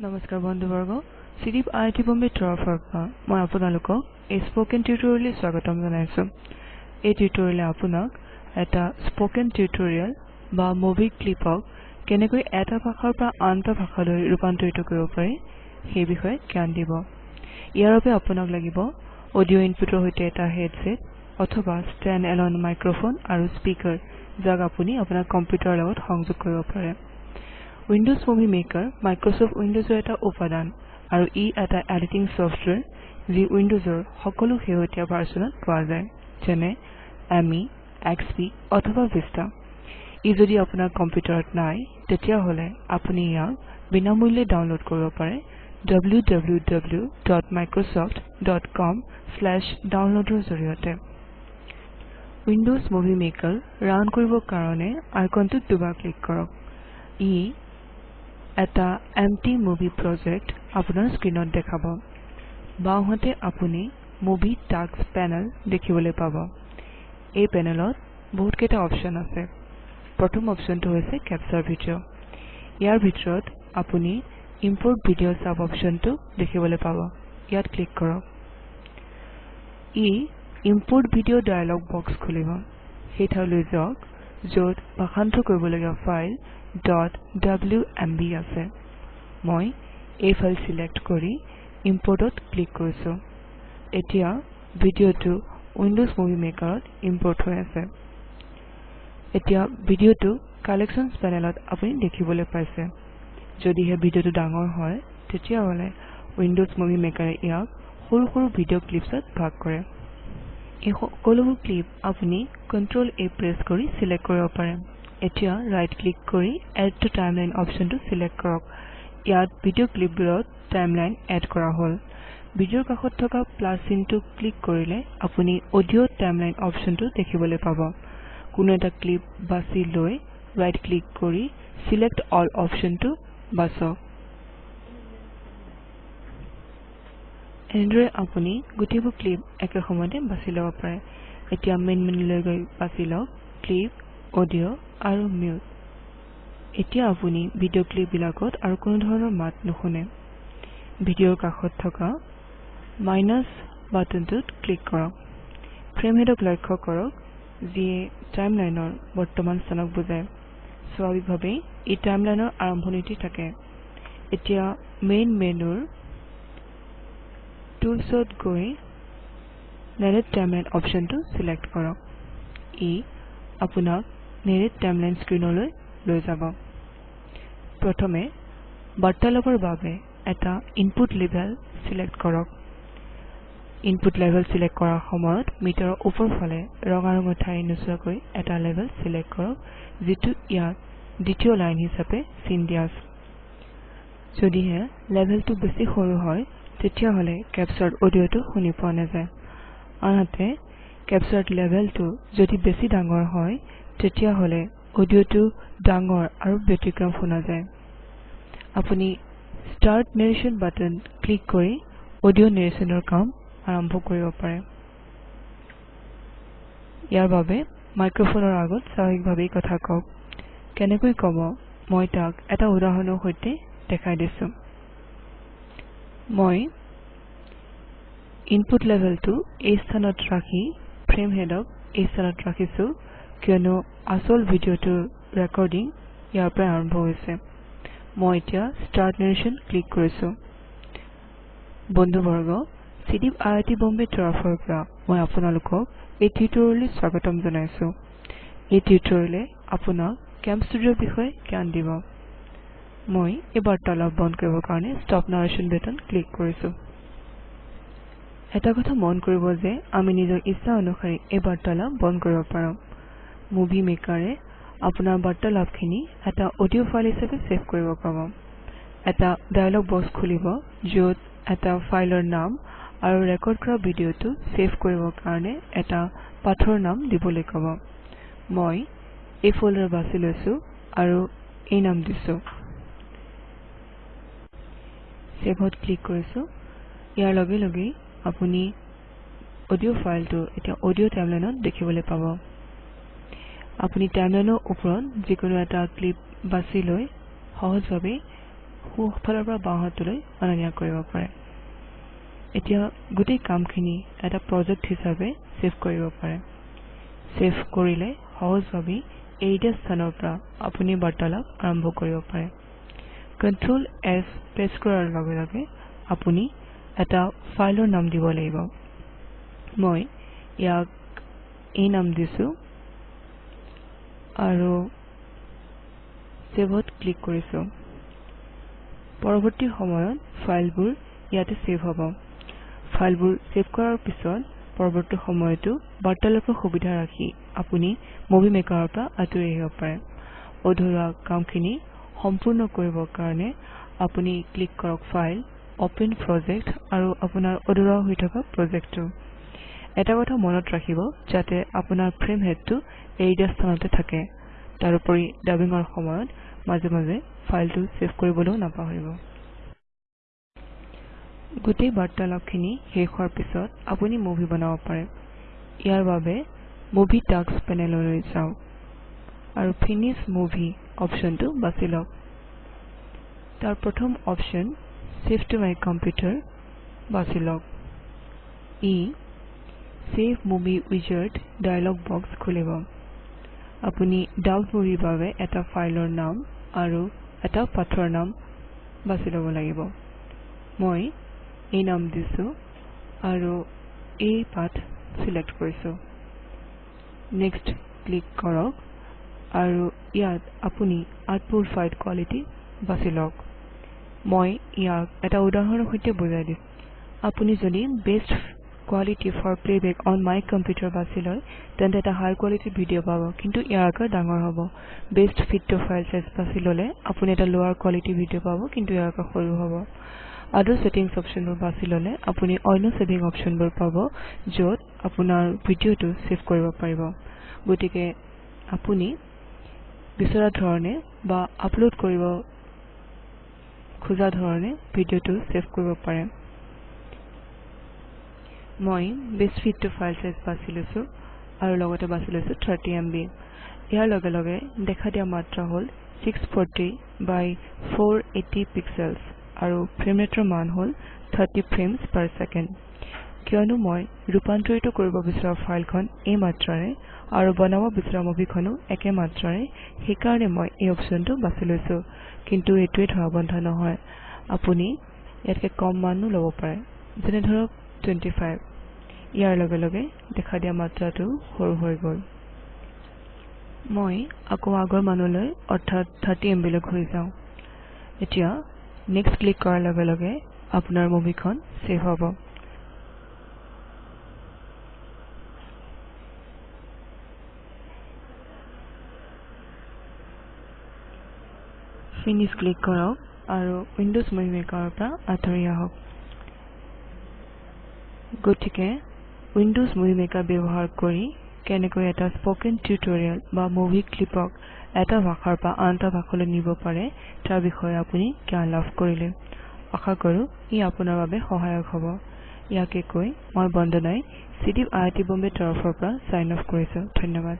নমস্কাৰ বন্ধুবৰ্গ চিডিপ আই I T বম্বেৰ তৰফৰ পৰা মই আপোনালোকক এই স্পকেন টিউটৰিয়েললৈ স্বাগতম জনাইছো। এই টিউটৰিয়েলে আপোনাক এটা স্পকেন টিউটৰিয়েল বা মুভি ক্লিপক কেনেকৈ এটা ভাষাৰ পৰা আন এটা ভাষালৈ ৰূপান্তৰিত কৰিব পাৰি সেই বিষয়ে জ্ঞান দিব। ইয়াৰ বাবে আপোনাক লাগিব অডিঅ' ইনপুটৰ সৈতে এটা হেডছেট অথবা ষ্টেণ্ড এলন মাইক্ৰফোন আৰু স্পীকাৰ যাক আপুনি আপোনাৰ কম্পিউটাৰৰ লগত সংযোগ কৰিব পাৰে। উইণ্ডোজ মুভি মেকাৰ মাইক্ৰছফ্ট উইণ্ডোজৰ এটা উপাদান আৰু ই এটা এডিটিং ছফ্টৱেৰ যি উইণ্ডোজৰ সকলো শেহতীয়া ভাৰ্চনত পোৱা যায় যেনে এমই এক্সপি অথবা ভিষ্টা ই যদি আপোনাৰ কম্পিউটাৰত নাই তেতিয়াহলে আপুনি ইয়াক বিনামূল্যে ডাউনলোড কৰিব পাৰে www.microsoft.com/download ৰ জৰিয়তে। উইণ্ডোজ মুভি মেকাৰ ৰান কৰিবৰ কাৰণে আইকনটোত দুবাৰ ক্লিক কৰক। ই এটা এম্পটি মুভি প্ৰজেক্ট আপোনাৰ স্ক্ৰীনত দেখাব। বাওঁহাতে আপুনি মুভি টাস্ক পেনেল দেখিবলৈ পাব। এই পেনেলত বহুত কেইটা অপশ্যন আছে। প্ৰথম অপশ্যনটো হৈছে কেপচাৰ ভিডিঅ' ইয়াৰ ভিতৰত আপুনি ইম্পৰ্ট ভিডিঅ' চাব অপশ্যনটো দেখিবলৈ পাব। ইয়াত ক্লিক কৰক। ই ইম্পৰ্ট ভিডিঅ' ডায়লগ বক্স খুলিব। সেই ঠাইলৈ যাওক য'ত ভাষান্তৰ কৰিবলগীয়া ফাইল .wmb আছে মই এই ফাইল চিলেক্ট কৰি ইম্পৰ্টত ক্লিক কৰিছো। এতিয়া ভিডিঅ'টো উইণ্ডোজ মুভি মেকাৰত ইম্পৰ্ট হৈ আছে। এতিয়া ভিডিঅ'টো কালেকশ্যনছ পেনেলত আপুনি দেখিবলৈ পাইছে। যদিহে ভিডিঅ'টো ডাঙৰ হয় তেতিয়াহলে উইণ্ডোজ মুভি মেকাৰে ইয়াক সৰু সৰু ভিডিঅ' ক্লিপছত ভাগ কৰে। এই সকলোবোৰ ক্লিপ আপুনি কন্ট্ৰল A প্ৰেছ কৰি চিলেক্ট কৰিব পাৰে। এতিয়া ৰাইট ক্লিক কৰি এড টু টাইমলাইন অপশ্যনটো চিলেক্ট কৰক। ইয়াত ভিডিঅ' ক্লিপবোৰত টাইমলাইন এড কৰা হল। ভিডিঅ'ৰ কাষত থকা প্লাছ চিনটো ক্লিক কৰিলে আপুনি অডিঅ' টাইমলাইন অপশ্যনটো দেখিবলৈ পাব। কোনো এটা ক্লিপ বাছি লৈ ৰাইট ক্লিক কৰি চিলেক্ট অল অপশ্যনটো বাছক এনেদৰে আপুনি গোটেইবোৰ ক্লিপ একে সময়তে বাছি ল'ব পাৰে। এতিয়া মেইন মেনুলৈ গৈ বাছি লওক। ক্লিপ অডিঅ' আৰু মিউট। এতিয়া আপুনি ভিডিঅ' ক্লিপ বিলাকত আৰু কোনো ধৰণৰ মাত নুশুনে। ভিডিঅ'ৰ কাষত থকা মাইনাছ বাটনটোত ক্লিক কৰক। ফ্ৰেম হেডক লক্ষ্য কৰক যিয়ে টাইমলাইনৰ বৰ্তমান স্থানক বুজায়। স্বাভাৱিকভাৱেই ই টাইমলাইনৰ আৰম্ভণিতে থাকে। এতিয়া মেইন মেনুৰ টুলছত গৈ নেৰেট টাইমলাইন অপশ্যনটো চিলেক্ট কৰক। ই আপোনাক নেৰেট টাইমলাইন স্ক্ৰীনলৈ লৈ যাব। প্ৰথমে বাৰ্তালাপৰ বাবে এটা ইনপুট লেভেল চিলেক্ট কৰক। ইনপুট লেভেল চিলেক্ট কৰাৰ সময়ত মিটাৰৰ ওপৰ ফালে ৰঙা ৰঙৰ ঠাই নোচোৱাকৈ এটা লেভেল চিলেক্ট কৰক যিটো ইয়াক দ্বিতীয় লাইন হিচাপে চিন দিয়া আছে যদিহে লেভেলটো বেছি সৰু হয় তেতিয়াহলে কেপচাৰ্ড অডিঅ'টো শুনি পোৱা নাযায়। আনহাতে কেপচাৰ্ড লেভেলটো যদি বেছি ডাঙৰ হয় তেতিয়াহলে অডিঅ'টো ডাঙৰ আৰু ব্যতিক্ৰম শুনা যায়। আপুনি ষ্টাৰ্ট নেৰেশ্যন বাটন ক্লিক কৰি অডিঅ' নেৰেশ্যনৰ কাম আৰম্ভ কৰিব পাৰে। ইয়াৰ বাবে মাইক্ৰফোনৰ আগত স্বাভাৱিকভাৱেই কথা কওক। কেনেকৈ কব? মই তাক এটা উদাহৰণৰ সৈতে দেখাই দিছো। মই ইনপুট লেভেলটো এই স্থানত ৰাখি ফ্ৰেম হেডক এই স্থানত ৰাখিছো। কিয়নো আচল ভিডিঅ'টোৰ ৰেকৰ্ডিং ইয়াৰ পৰা আৰম্ভ হৈছে। মই এতিয়া ষ্টাৰ্ট নেৰেশ্যন ক্লিক কৰিছো। বন্ধুবৰ্গ চিডিপ আই আই টি বম্বেৰ তৰফৰ পৰা মই আপোনালোকক এই টিউটৰিয়েললৈ স্বাগতম জনাইছো। এই টিউটৰিয়েলে আপোনাক কেমষ্টুডিঅৰ বিষয়ে জ্ঞান দিব। মই এই বাৰ্তালাপ বন্ধ কৰিবৰ কাৰণে ষ্টপ নাৰেশ্যন বাটন ক্লিক কৰিছো। এটা কথা মন কৰিব যে আমি নিজৰ ইচ্ছা অনুসৰি এই বাৰ্তালাপ বন্ধ কৰিব পাৰোঁ। মুভি মেকাৰে আপোনাৰ বাৰ্তালাপখিনি এটা অডিঅ' ফাইল হিচাপে ছেভ কৰিব পাব। এটা ডায়লগ বক্স খুলিব য'ত এটা ফাইলৰ নাম আৰু ৰেকৰ্ড কৰা ভিডিঅ'টো ছেভ কৰিবৰ কাৰণে এটা পাথৰ নাম দিবলৈ কব। মই এই ফল্ডাৰ বাছি লৈছো আৰু এই নাম দিছো। ছেভত ক্লিক কৰিছো। ইয়াৰ লগে লগেই আপুনি অডিঅ' ফাইলটো এতিয়া অডিঅ' টাইমলাইনত দেখিবলৈ পাব। আপুনি টাইমলাইনৰ ওপৰত যিকোনো এটা ক্লিপ বাছি লৈ সহজভাৱে সোঁফালৰ পৰা বাওঁহাতলৈ অনা নিয়া কৰিব পাৰে। এতিয়া গোটেই কামখিনি এটা প্ৰজেক্ট হিচাপে ছেভ কৰিব পাৰে। ছেভ কৰিলে সহজভাৱে এই স্থানৰ পৰা আপুনি বাৰ্তালাপ আৰম্ভ কৰিব পাৰে। কণ্ট্ৰল এছ প্ৰেছ কৰাৰ লগে লগে আপুনি এটা ফাইলৰ নাম দিব লাগিব। মই ইয়াক এই নাম দিছো আৰু ছেভত ক্লিক কৰিছো। পৰৱৰ্তী সময়ত ফাইলবোৰ ইয়াতে ছেভ হ'ব। ফাইলবোৰ ছেভ কৰাৰ পিছত পৰৱৰ্তী সময়তো বাৰ্তালাপৰ সুবিধা ৰাখি আপুনি মুভি মেকাৰৰ পৰা আঁতৰি আহিব পাৰে। অধৰুৱা কামখিনি সম্পূৰ্ণ কৰিবৰ কাৰণে আপুনি ক্লিক কৰক ফাইল অপেন প্ৰজেক্ট আৰু আপোনাৰ অধৰুৱা হৈ থকা প্ৰজেক্টটো। এটা কথা মনত ৰাখিব যাতে আপোনাৰ ফ্ৰেম হেডটো এৰি দিয়া স্থানতে থাকে। তাৰোপৰি ডাবিঙৰ সময়ত মাজে মাজে ফাইলটো ছেভ কৰিবলৈও নাপাহৰিব। গোটেই বাৰ্তালাপখিনি শেষ হোৱাৰ পিছত আপুনি মুভি বনাব পাৰে। ইয়াৰ বাবে মুভি টাস্ক পেনেললৈ যাওক আৰু ফিনিশ মুভি অপশ্যনটো বাছি লওক। তাৰ প্ৰথম option save to my computer বাছি লওক। ই save movie wizard dialog box খুলিব। আপুনি ডাউট বাবে এটা ফাইলৰ নাম আৰু এটা পাঠৰ নাম বাছি ল'ব লাগিব। মই এই নাম দিছো আৰু এই পাঠ চিলেক্ট কৰিছো। নেক্সট ক্লিক কৰক আৰু ইয়াত আপুনি আউটপুট ফাইল কোৱালিটি বাছি লওক। মই ইয়াক এটা উদাহৰণৰ সৈতে বুজাই দিম। আপুনি যদি best quality for playback on my computer বাছি লয় তেন্তে এটা হাই কোৱালিটিৰ ভিডিঅ' পাব কিন্তু ইয়াৰ আকাৰ ডাঙৰ হ'ব। Best fit to file size বাছি ল'লে আপুনি এটা লোৱাৰ কোৱালিটি ভিডিঅ' পাব কিন্তু ইয়াৰ আকাৰ সৰু হ'ব। আদাৰ ছেটিংছ অপশ্যনবোৰ বাছি ল'লে আপুনি অন্য ছেভিং অপশ্যনবোৰ পাব য'ত আপোনাৰ ভিডিঅ'টো ছেভ কৰিব পাৰিব। গতিকে আপুনি বিচৰা ধৰণে বা আপলোড কৰিব খোজা ধৰণে ভিডিঅ'টো ছেভ কৰিব পাৰে। মই best fit to file size বাছি লৈছো আৰু লগতে বাছি লৈছো 30 MB ইয়াৰ লগে লগে দেখা দিয়া মাত্ৰা হ'ল 640 বাই 480 পিক্সেলছ আৰু ফ্ৰেম ৰেটৰ মান হ'ল 30 ফ্ৰেমছ পাৰ ছেকেণ্ড কিয়নো মই ৰূপান্তৰিত কৰিব বিচৰা ফাইলখন এই মাত্ৰাৰে আৰু বনাব বিচৰা মুভিখনো একে মাত্ৰাৰে সেইকাৰণে মই এই অপশ্যনটো বাছি লৈছো। কিন্তু এইটোৱে ধৰাবন্ধা নহয়। আপুনি ইয়াতকে কম মানো ল'ব পাৰে। যেনে ধৰক 25 ইয়াৰ লগে লগে দেখা দিয়া মাত্ৰাটো সৰু হৈ গ'ল। মই আকৌ আগৰ মানলৈ অৰ্থাৎ 30 MB লৈ ঘূৰি যাওঁ। এতিয়া নেক্সট ক্লিক কৰাৰ লগে লগে আপোনাৰ মুভিখন ছেভ হ'ব। ফিনিশ ক্লিক কৰক আৰু উইণ্ডোজ মুভি মেকাৰৰ পৰা আঁতৰি আহক। গতিকে উইণ্ডোজ মুভি মেকাৰ ব্যৱহাৰ কৰি কেনেকৈ এটা স্পকেন টিউটৰিয়েল বা মুভি ক্লিপক এটা ভাষাৰ পৰা আন এটা ভাষালৈ নিব পাৰে তাৰ বিষয়ে আপুনি জ্ঞান লাভ কৰিলে। আশা কৰো ই আপোনাৰ বাবে সহায়ক হ'ব। ইয়াকে কৈ মই বন্দনাই চিডিপ আই আই টি বম্বেৰ তৰফৰ পৰা চাইন অফ কৰিছো। ধন্যবাদ।